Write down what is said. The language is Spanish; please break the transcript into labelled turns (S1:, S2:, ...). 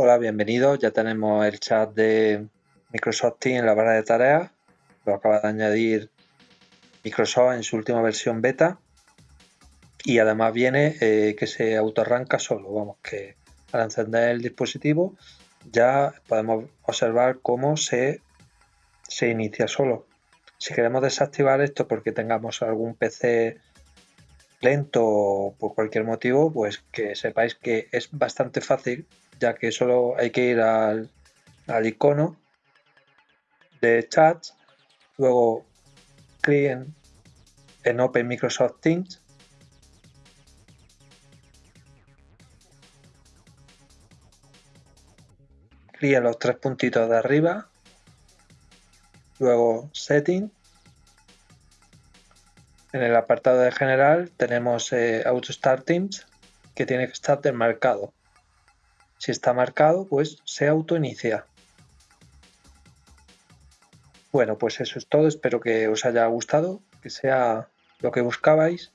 S1: Hola, bienvenidos. Ya tenemos el chat de Microsoft Teams en la barra de tareas. Lo acaba de añadir Microsoft en su última versión beta. Y además viene eh, que se autorranca solo. Vamos, que al encender el dispositivo ya podemos observar cómo se, se inicia solo. Si queremos desactivar esto porque tengamos algún PC lento por cualquier motivo, pues que sepáis que es bastante fácil ya que solo hay que ir al, icono de chat, luego clic en, Open Microsoft Teams clic en los tres puntitos de arriba, luego Setting. En el apartado de general tenemos eh, Auto Start Teams que tiene que estar desmarcado. Si está marcado, pues se autoinicia. Bueno, pues eso es todo. Espero que os haya gustado, que sea lo que buscabais.